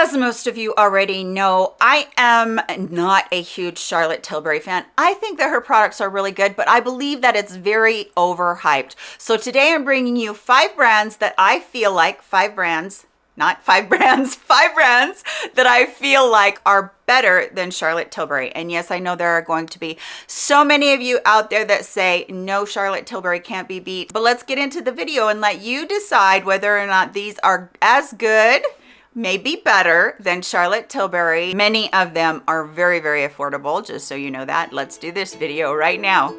As most of you already know, I am not a huge Charlotte Tilbury fan. I think that her products are really good, but I believe that it's very overhyped. So today I'm bringing you five brands that I feel like, five brands, not five brands, five brands that I feel like are better than Charlotte Tilbury. And yes, I know there are going to be so many of you out there that say, no, Charlotte Tilbury can't be beat. But let's get into the video and let you decide whether or not these are as good may be better than Charlotte Tilbury. Many of them are very, very affordable, just so you know that. Let's do this video right now.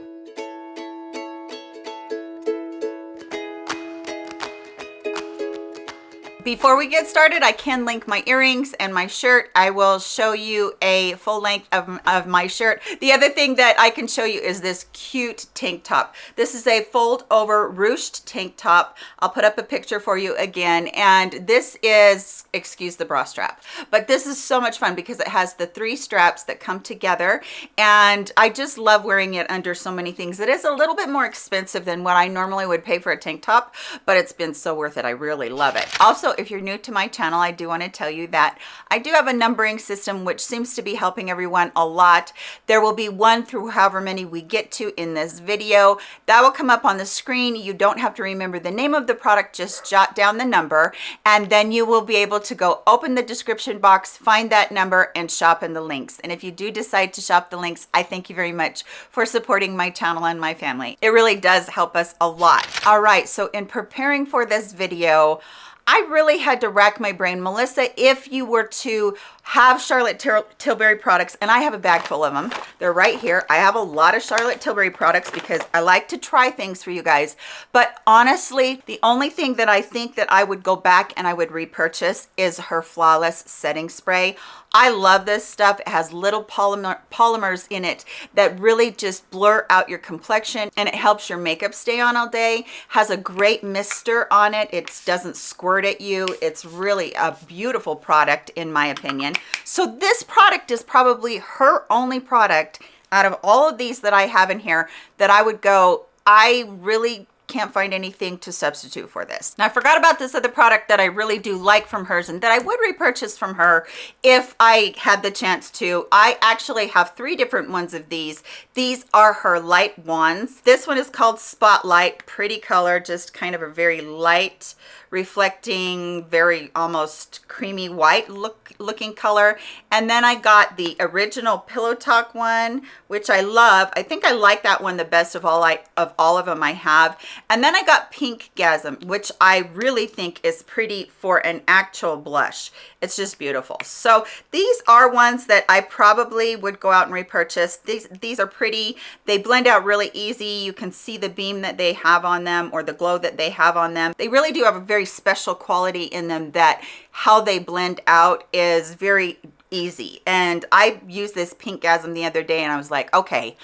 Before we get started, I can link my earrings and my shirt. I will show you a full length of, of my shirt. The other thing that I can show you is this cute tank top. This is a fold over ruched tank top. I'll put up a picture for you again. And this is, excuse the bra strap, but this is so much fun because it has the three straps that come together. And I just love wearing it under so many things. It is a little bit more expensive than what I normally would pay for a tank top, but it's been so worth it. I really love it. Also, also if you're new to my channel i do want to tell you that i do have a numbering system which seems to be helping everyone a lot. There will be one through however many we get to in this video. That will come up on the screen. You don't have to remember the name of the product just jot down the number and then you will be able to go open the description box find that number and shop in the links. And if you do decide to shop the links i thank you very much for supporting my channel and my family. It really does help us a lot. All right so in preparing for this video I really had to rack my brain. Melissa, if you were to have Charlotte Til Tilbury products, and I have a bag full of them. They're right here. I have a lot of Charlotte Tilbury products because I like to try things for you guys. But honestly, the only thing that I think that I would go back and I would repurchase is her Flawless Setting Spray. I love this stuff. It has little polymer, polymers in it that really just blur out your complexion and it helps your makeup stay on all day. Has a great mister on it. It doesn't squirt at you. It's really a beautiful product in my opinion. So this product is probably her only product out of all of these that I have in here that I would go, I really can't find anything to substitute for this. Now I forgot about this other product that I really do like from hers and that I would repurchase from her if I had the chance to. I actually have three different ones of these. These are her light ones. This one is called Spotlight, pretty color, just kind of a very light reflecting very almost creamy white look looking color and then i got the original pillow talk one which i love i think i like that one the best of all i of all of them i have and then i got Pinkgasm which i really think is pretty for an actual blush. It's just beautiful. So these are ones that i probably would go out and repurchase. These these are pretty. They blend out really easy. You can see the beam that they have on them or the glow that they have on them. They really do have a very special quality in them that how they blend out is very easy. And I used this Pinkgasm the other day and I was like, okay,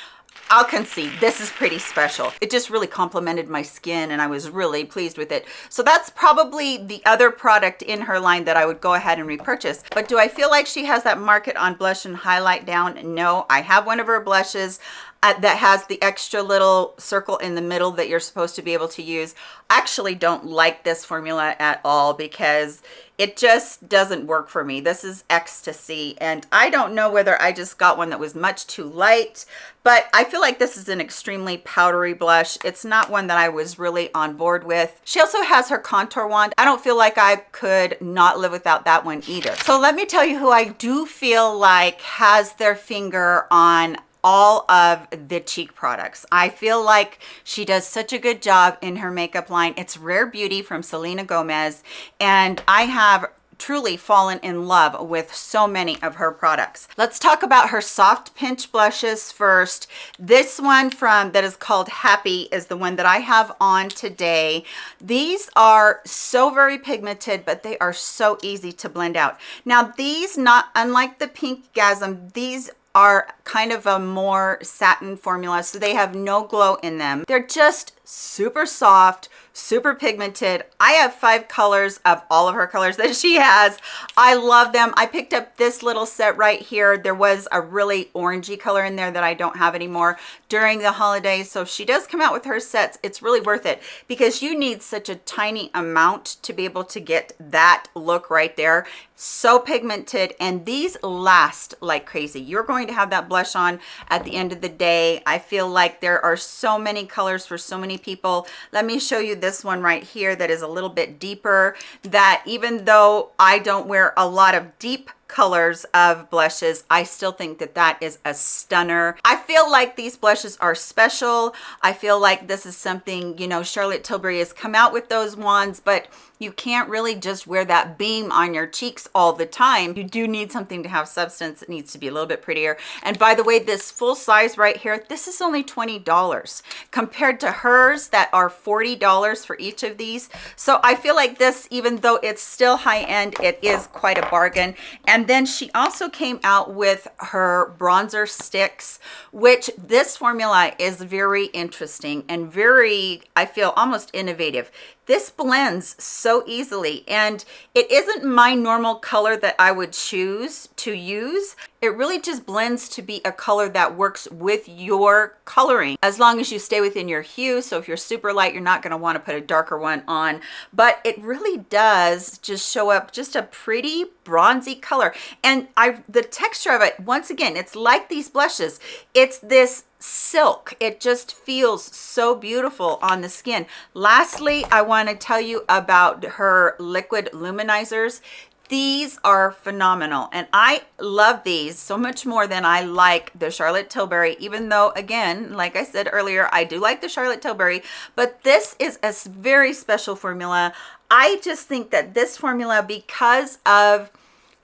I'll concede this is pretty special. It just really complimented my skin and I was really pleased with it. So that's probably the other product in her line that I would go ahead and repurchase. But do I feel like she has that market on blush and highlight down? No, I have one of her blushes uh, that has the extra little circle in the middle that you're supposed to be able to use. I actually don't like this formula at all because it just doesn't work for me. This is Ecstasy and I don't know whether I just got one that was much too light, but I feel like this is an extremely powdery blush. It's not one that I was really on board with. She also has her contour wand. I don't feel like I could not live without that one either. So let me tell you who I do feel like has their finger on all of the cheek products. I feel like she does such a good job in her makeup line. It's Rare Beauty from Selena Gomez, and I have truly fallen in love with so many of her products. Let's talk about her soft pinch blushes first. This one from that is called Happy is the one that I have on today. These are so very pigmented, but they are so easy to blend out. Now these, not unlike the Pinkgasm, these are kind of a more satin formula so they have no glow in them. They're just super soft, super pigmented. I have five colors of all of her colors that she has. I love them. I picked up this little set right here. There was a really orangey color in there that I don't have anymore during the holidays. So if she does come out with her sets, it's really worth it because you need such a tiny amount to be able to get that look right there so pigmented and these last like crazy you're going to have that blush on at the end of the day i feel like there are so many colors for so many people. Let me show you this one right here that is a little bit deeper that even though i don't wear a lot of deep colors of blushes. I still think that that is a stunner. I feel like these blushes are special. I feel like this is something you know charlotte tilbury has come out with those ones but you can't really just wear that beam on your cheeks all the time. You do need something to have substance it needs to be a little bit prettier. And by the way this full size right here this is only 20 dollars compared to hers that are 40 dollars for each of these. So i feel like this even though it's still high end it is quite a bargain. And then she also came out with her bronzer sticks which this formula is very interesting and very i feel almost innovative this blends so easily and it isn't my normal color that I would choose to use. It really just blends to be a color that works with your coloring as long as you stay within your hue. So if you're super light, you're not gonna wanna put a darker one on, but it really does just show up just a pretty bronzy color. And I, the texture of it, once again, it's like these blushes. It's this silk. It just feels so beautiful on the skin. Lastly i want to tell you about her liquid luminizers. These are phenomenal and i love these so much more than i like the charlotte tilbury even though again like i said earlier i do like the charlotte tilbury but this is a very special formula. I just think that this formula because of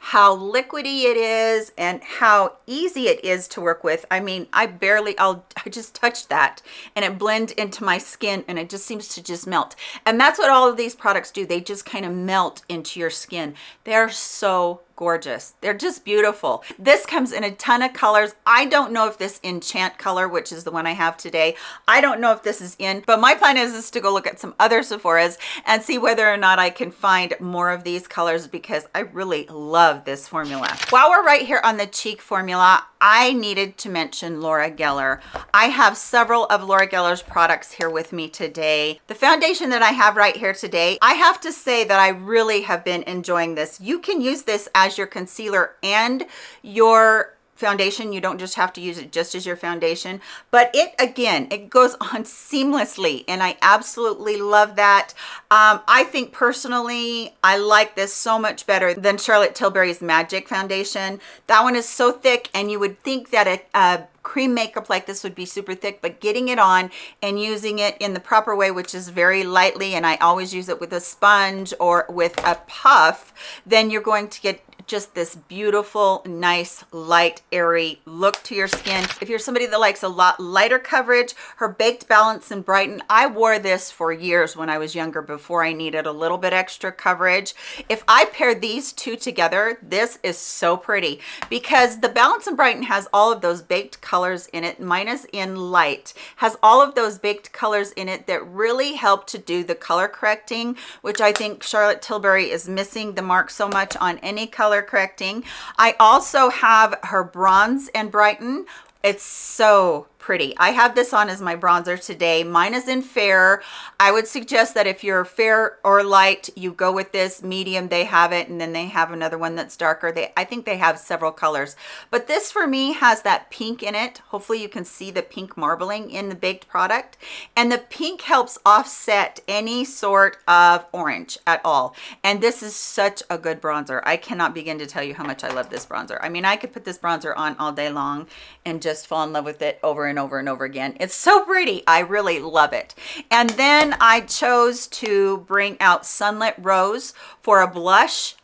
how liquidy it is and how easy it is to work with. I mean, I barely, I'll, I just touched that and it blend into my skin and it just seems to just melt. And that's what all of these products do. They just kind of melt into your skin. They're so gorgeous. They're just beautiful. This comes in a ton of colors. I don't know if this enchant color which is the one i have today i don't know if this is in but my plan is, is to go look at some other sephora's and see whether or not i can find more of these colors because i really love this formula. While we're right here on the cheek formula I needed to mention Laura Geller. I have several of Laura Geller's products here with me today. The foundation that I have right here today, I have to say that I really have been enjoying this. You can use this as your concealer and your foundation you don't just have to use it just as your foundation. But it again it goes on seamlessly and i absolutely love that. Um, i think personally i like this so much better than charlotte tilbury's magic foundation. That one is so thick and you would think that a, a cream makeup like this would be super thick but getting it on and using it in the proper way which is very lightly and i always use it with a sponge or with a puff then you're going to get just this beautiful nice light airy look to your skin. If you're somebody that likes a lot lighter coverage her baked balance and brighten i wore this for years when i was younger before i needed a little bit extra coverage. If i pair these two together this is so pretty because the balance and brighten has all of those baked colors in it minus in light has all of those baked colors in it that really help to do the color correcting which i think charlotte tilbury is missing the mark so much on any color color correcting. I also have her Bronze and Brighten. It's so pretty. I have this on as my bronzer today. Mine is in fair. I would suggest that if you're fair or light, you go with this medium. They have it, and then they have another one that's darker. They, I think they have several colors, but this for me has that pink in it. Hopefully you can see the pink marbling in the baked product, and the pink helps offset any sort of orange at all. And this is such a good bronzer. I cannot begin to tell you how much I love this bronzer. I mean, I could put this bronzer on all day long and just fall in love with it over and over and over again. It's so pretty. I really love it. And then I chose to bring out Sunlit Rose for a blush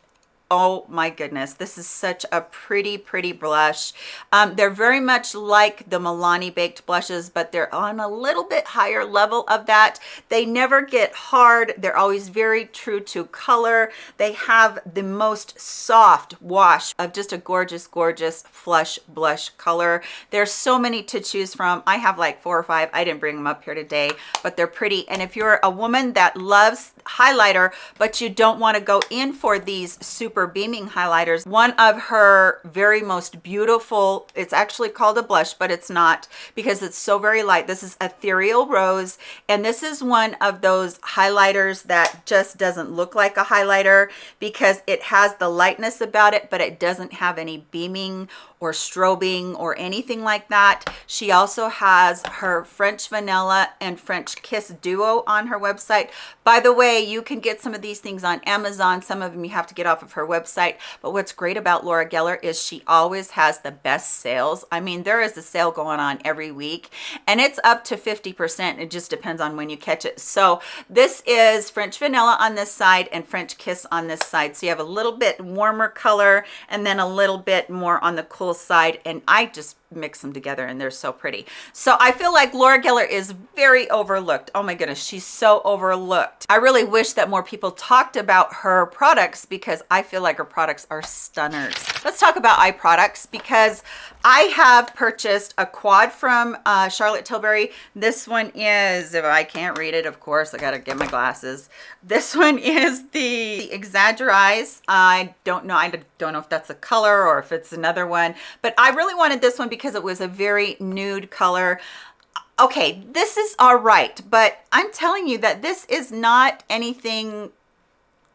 oh my goodness this is such a pretty pretty blush. Um, they're very much like the milani baked blushes but they're on a little bit higher level of that. They never get hard. They're always very true to color. They have the most soft wash of just a gorgeous gorgeous flush blush color. There's so many to choose from. I have like four or five. I didn't bring them up here today but they're pretty. And if you're a woman that loves highlighter but you don't want to go in for these super beaming highlighters. One of her very most beautiful it's actually called a blush but it's not because it's so very light. This is ethereal rose and this is one of those highlighters that just doesn't look like a highlighter because it has the lightness about it but it doesn't have any beaming or strobing or anything like that. She also has her French Vanilla and French Kiss Duo on her website. By the way, you can get some of these things on Amazon. Some of them you have to get off of her website. But what's great about Laura Geller is she always has the best sales. I mean, there is a sale going on every week and it's up to 50%. It just depends on when you catch it. So this is French Vanilla on this side and French Kiss on this side. So you have a little bit warmer color and then a little bit more on the cool side and I just mix them together and they're so pretty. So I feel like Laura Geller is very overlooked. Oh my goodness, she's so overlooked. I really wish that more people talked about her products because I feel like her products are stunners. Let's talk about eye products because I have purchased a quad from uh, Charlotte Tilbury. This one is, if I can't read it, of course, I gotta get my glasses. This one is the Exagger-Eyes. I don't know, I don't know if that's a color or if it's another one, but I really wanted this one because it was a very nude color. Okay this is all right but i'm telling you that this is not anything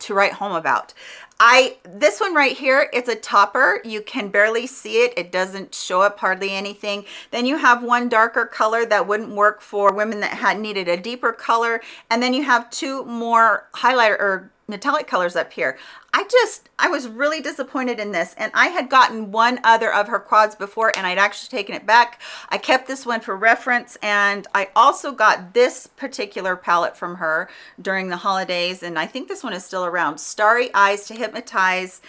to write home about. I this one right here it's a topper. You can barely see it. It doesn't show up hardly anything. Then you have one darker color that wouldn't work for women that had needed a deeper color. And then you have two more highlighter or metallic colors up here. I just i was really disappointed in this and i had gotten one other of her quads before and i'd actually taken it back. I kept this one for reference and i also got this particular palette from her during the holidays and i think this one is still around. Starry eyes to hypnotize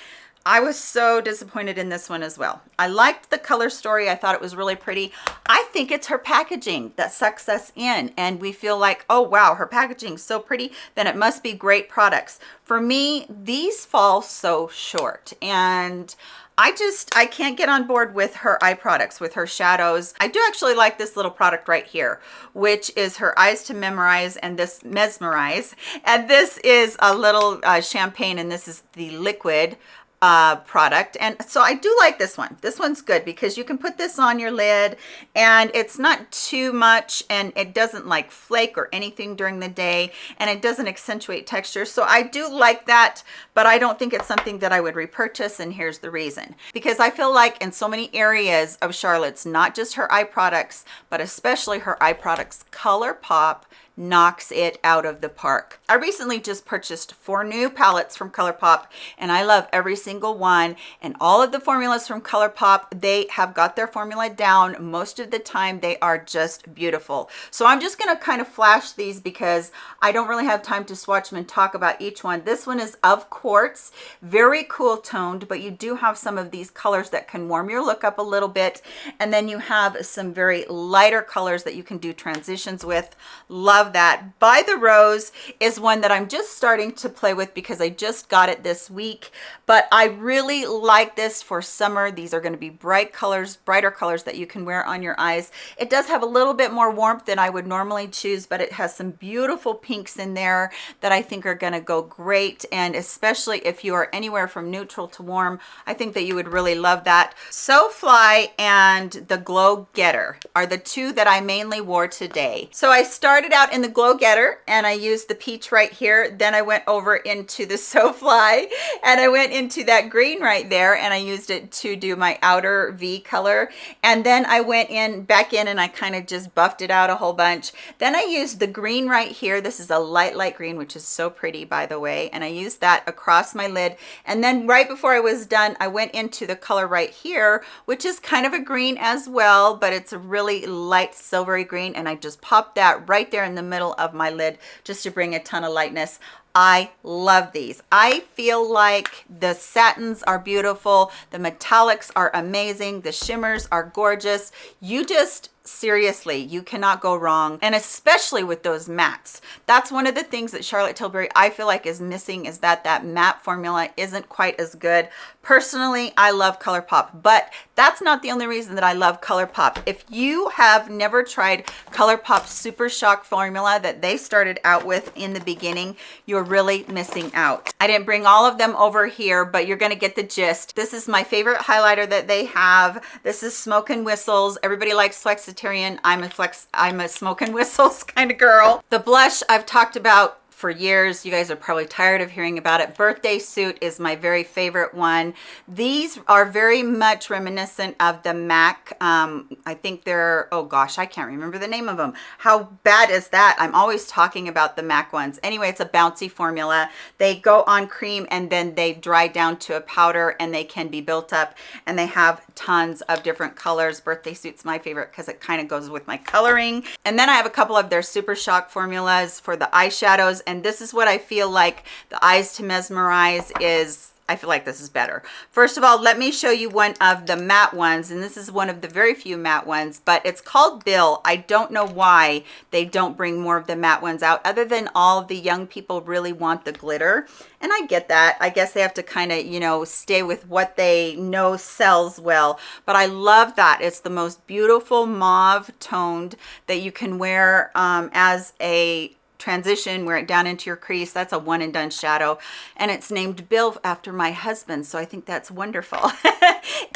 I was so disappointed in this one as well. I liked the color story. I thought it was really pretty. I think it's her packaging that sucks us in and we feel like, oh wow, her packaging is so pretty, then it must be great products. For me, these fall so short and I just, I can't get on board with her eye products, with her shadows. I do actually like this little product right here, which is her Eyes to Memorize and this Mesmerize. And this is a little uh, champagne and this is the liquid uh, product. And so I do like this one. This one's good because you can put this on your lid and it's not too much and it doesn't like flake or anything during the day and it doesn't accentuate texture. So I do like that, but I don't think it's something that I would repurchase. And here's the reason. Because I feel like in so many areas of Charlotte's, not just her eye products, but especially her eye products, ColourPop knocks it out of the park. I recently just purchased four new palettes from ColourPop and I love every single one and all of the formulas from ColourPop, they have got their formula down. Most of the time they are just beautiful. So I'm just gonna kind of flash these because I don't really have time to swatch them and talk about each one. This one is of quartz, very cool toned, but you do have some of these colors that can warm your look up a little bit. And then you have some very lighter colors that you can do transitions with. Love love that. By the Rose is one that I'm just starting to play with because I just got it this week, but I really like this for summer. These are gonna be bright colors, brighter colors that you can wear on your eyes. It does have a little bit more warmth than I would normally choose, but it has some beautiful pinks in there that I think are gonna go great. And especially if you are anywhere from neutral to warm, I think that you would really love that. So Fly and the Glow Getter are the two that I mainly wore today. So I started out in the Glow Getter and I used the peach right here. Then I went over into the So Fly and I went into that green right there and I used it to do my outer V color. And then I went in back in and I kind of just buffed it out a whole bunch. Then I used the green right here. This is a light, light green, which is so pretty by the way. And I used that across my lid. And then right before I was done, I went into the color right here, which is kind of a green as well, but it's a really light silvery green. And I just popped that right there in the middle of my lid just to bring a ton of lightness I love these. I feel like the satins are beautiful. The metallics are amazing. The shimmers are gorgeous. You just seriously you cannot go wrong and especially with those mattes that's one of the things that charlotte tilbury i feel like is missing is that that matte formula isn't quite as good personally i love ColourPop but that's not the only reason that i love ColourPop if you have never tried ColourPop super shock formula that they started out with in the beginning you're really missing out i didn't bring all of them over here but you're to get the gist this is my favorite highlighter that they have this is smoke and whistles everybody likes Flexitarian. I'm a flex, I'm a smoke and whistles kind of girl. The blush I've talked about for years. You guys are probably tired of hearing about it. Birthday Suit is my very favorite one. These are very much reminiscent of the MAC. Um, I think they're, oh gosh, I can't remember the name of them. How bad is that? I'm always talking about the MAC ones. Anyway, it's a bouncy formula. They go on cream and then they dry down to a powder and they can be built up and they have tons of different colors. Birthday Suit's my favorite because it kind of goes with my coloring. And then I have a couple of their Super Shock formulas for the eyeshadows and this is what I feel like the Eyes to Mesmerize is I feel like this is better. First of all, let me show you one of the matte ones, and this is one of the very few matte ones, but it's called Bill. I don't know why they don't bring more of the matte ones out, other than all the young people really want the glitter. And I get that. I guess they have to kind of, you know, stay with what they know sells well. But I love that. It's the most beautiful mauve toned that you can wear um, as a transition wear it down into your crease. That's a one and done shadow. And it's named bill after my husband so i think that's wonderful.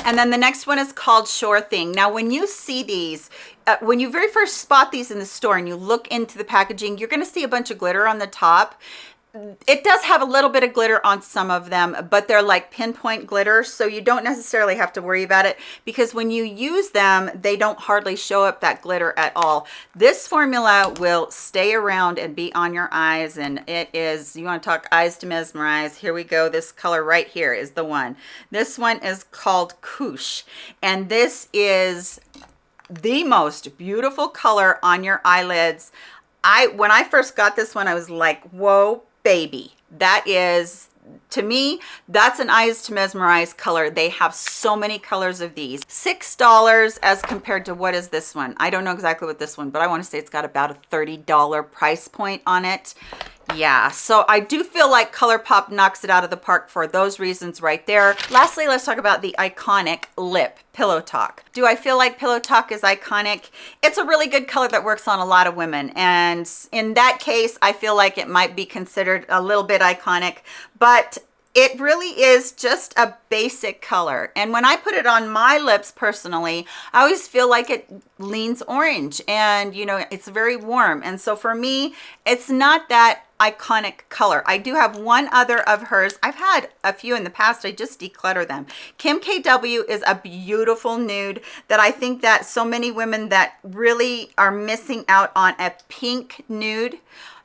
And then the next one is called sure thing. Now when you see these uh, when you very first spot these in the store and you look into the packaging you're going to see a bunch of glitter on the top it does have a little bit of glitter on some of them but they're like pinpoint glitter so you don't necessarily have to worry about it because when you use them they don't hardly show up that glitter at all. This formula will stay around and be on your eyes and it is you want to talk eyes to mesmerize? Here we go this color right here is the one. This one is called Koosh and this is the most beautiful color on your eyelids. I when I first got this one I was like whoa baby. That is to me that's an eyes to mesmerize color. They have so many colors of these. Six dollars as compared to what is this one? I don't know exactly what this one but i want to say it's got about a 30 dollar price point on it yeah so i do feel like ColourPop knocks it out of the park for those reasons right there. Lastly let's talk about the iconic lip pillow talk. Do i feel like pillow talk is iconic? It's a really good color that works on a lot of women and in that case i feel like it might be considered a little bit iconic but it really is just a basic color. And when i put it on my lips personally i always feel like it leans orange and you know it's very warm. And so for me it's not that iconic color. I do have one other of hers. I've had a few in the past. I just declutter them. Kim kw is a beautiful nude that i think that so many women that really are missing out on a pink nude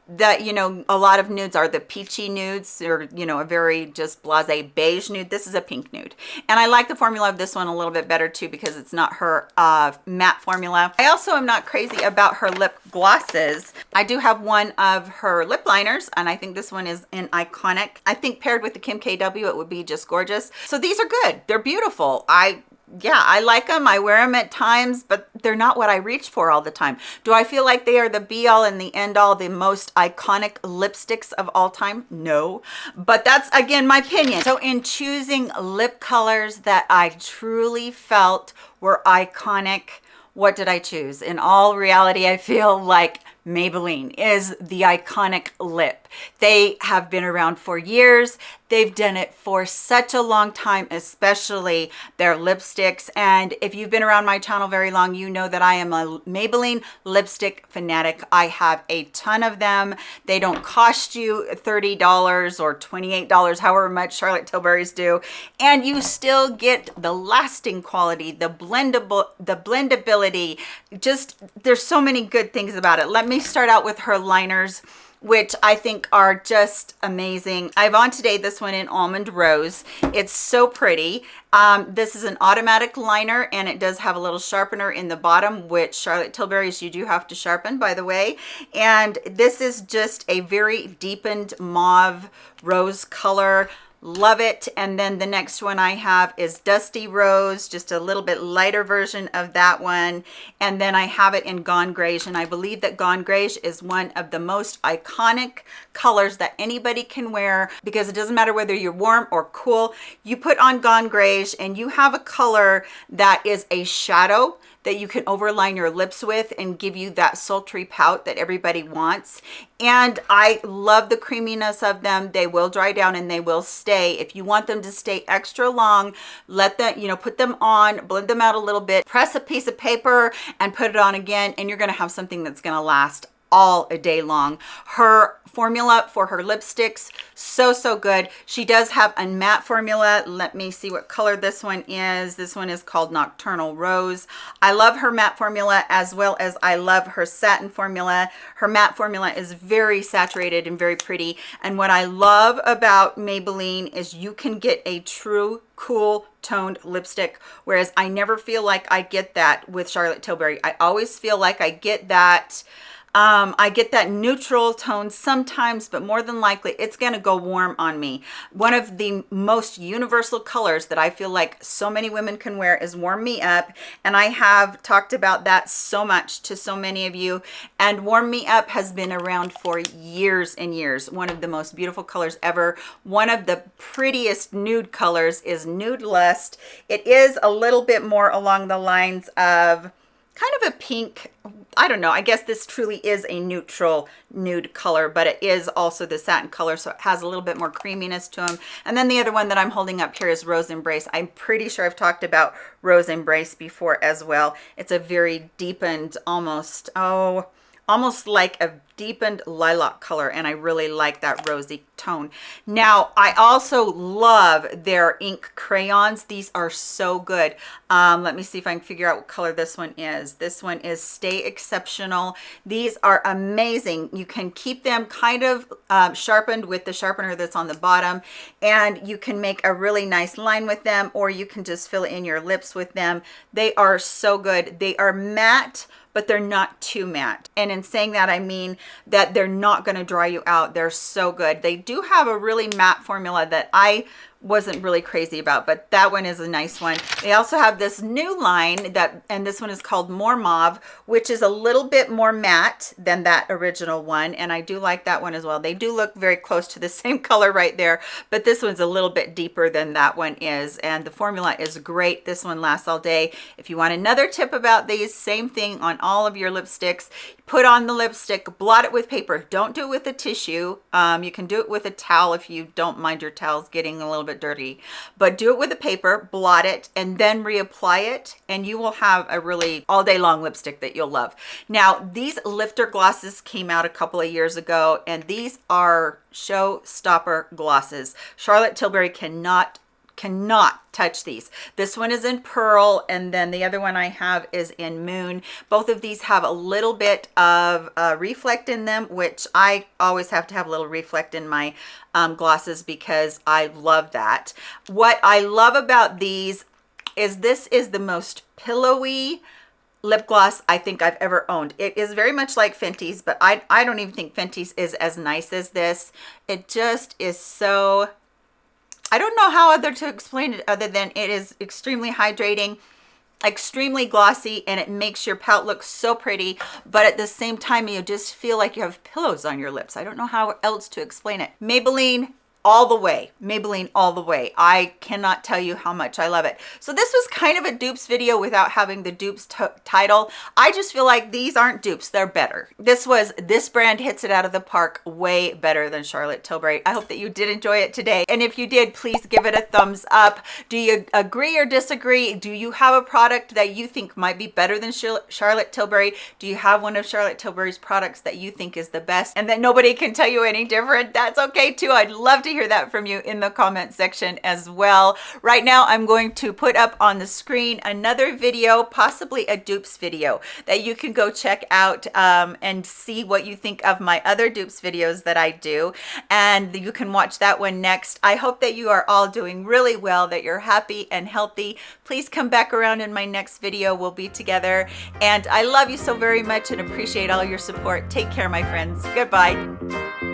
that you know a lot of nudes are the peachy nudes or you know a very just blase beige nude. This is a pink nude. And i like the formula of this one a little bit better too because it's not her uh, matte formula. I also am not crazy about her lip glosses. I do have one of her lip liners and i think this one is an iconic. I think paired with the kim kw it would be just gorgeous. So these are good. They're beautiful. I yeah i like them i wear them at times but they're not what i reach for all the time. Do i feel like they are the be all and the end all the most iconic lipsticks of all time? No. But that's again my opinion. So in choosing lip colors that i truly felt were iconic what did i choose? In all reality i feel like Maybelline is the iconic lip. They have been around for years. They've done it for such a long time, especially their lipsticks. And if you've been around my channel very long, you know that I am a Maybelline lipstick fanatic. I have a ton of them. They don't cost you $30 or $28, however much Charlotte Tilbury's do. And you still get the lasting quality, the blendable, the blendability. Just, there's so many good things about it. Let me start out with her liners which I think are just amazing. I have on today this one in Almond Rose. It's so pretty. Um, this is an automatic liner and it does have a little sharpener in the bottom, which Charlotte Tilbury's you do have to sharpen, by the way. And this is just a very deepened mauve rose color love it. And then the next one i have is dusty rose just a little bit lighter version of that one. And then i have it in gone greige and i believe that gone greige is one of the most iconic colors that anybody can wear because it doesn't matter whether you're warm or cool you put on gone greige and you have a color that is a shadow that you can overline your lips with and give you that sultry pout that everybody wants. And i love the creaminess of them. They will dry down and they will stay. If you want them to stay extra long let them you know put them on blend them out a little bit press a piece of paper and put it on again and you're to have something that's to last all a day long. Her formula for her lipsticks so so good. She does have a matte formula. Let me see what color this one is. This one is called nocturnal rose. I love her matte formula as well as i love her satin formula. Her matte formula is very saturated and very pretty. And what i love about maybelline is you can get a true cool toned lipstick whereas i never feel like i get that with charlotte tilbury. I always feel like i get that um, I get that neutral tone sometimes, but more than likely it's gonna go warm on me. One of the most universal colors that I feel like so many women can wear is Warm Me Up. And I have talked about that so much to so many of you. And Warm Me Up has been around for years and years. One of the most beautiful colors ever. One of the prettiest nude colors is Nude Lust. It is a little bit more along the lines of kind of a pink I don't know, I guess this truly is a neutral nude color, but it is also the satin color, so it has a little bit more creaminess to them. And then the other one that I'm holding up here is Rose Embrace. I'm pretty sure I've talked about Rose Embrace before as well. It's a very deepened, almost, oh, almost like a deepened lilac color and I really like that rosy tone. Now, I also love their ink crayons. These are so good. Um, let me see if I can figure out what color this one is. This one is Stay Exceptional. These are amazing. You can keep them kind of um, sharpened with the sharpener that's on the bottom and you can make a really nice line with them or you can just fill in your lips with them. They are so good. They are matte but they're not too matte. And in saying that, I mean that they're not going to dry you out. They're so good. They do have a really matte formula that I wasn't really crazy about but that one is a nice one. They also have this new line that and this one is called more mauve which is a little bit more matte than that original one and i do like that one as well. They do look very close to the same color right there but this one's a little bit deeper than that one is and the formula is great. This one lasts all day. If you want another tip about these same thing on all of your lipsticks. Put on the lipstick blot it with paper. Don't do it with a tissue. Um, you can do it with a towel if you don't mind your towels getting a little bit dirty. But do it with a paper blot it and then reapply it and you will have a really all day long lipstick that you'll love. Now these lifter glosses came out a couple of years ago and these are showstopper glosses. Charlotte tilbury cannot cannot touch these this one is in pearl and then the other one i have is in moon both of these have a little bit of uh, reflect in them which i always have to have a little reflect in my um, glosses because i love that what i love about these is this is the most pillowy lip gloss I think I've ever owned. It is very much like Fenty's, but I, I don't even think Fenty's is as nice as this. It just is so I don't know how other to explain it other than it is extremely hydrating extremely glossy and it makes your pout look so pretty but at the same time you just feel like you have pillows on your lips. I don't know how else to explain it. Maybelline all the way maybelline all the way. I cannot tell you how much. I love it. So this was kind of a dupes video without having the dupes title. I just feel like these aren't dupes they're better. This was this brand hits it out of the park way better than charlotte tilbury. I hope that you did enjoy it today. And if you did please give it a thumbs up. Do you agree or disagree? Do you have a product that you think might be better than charlotte tilbury? Do you have one of charlotte tilbury's products that you think is the best? And that nobody can tell you any different? That's okay too. I'd love to hear that from you in the comment section as well. Right now, I'm going to put up on the screen another video, possibly a dupes video that you can go check out um, and see what you think of my other dupes videos that I do. And you can watch that one next. I hope that you are all doing really well, that you're happy and healthy. Please come back around in my next video. We'll be together. And I love you so very much and appreciate all your support. Take care, my friends. Goodbye.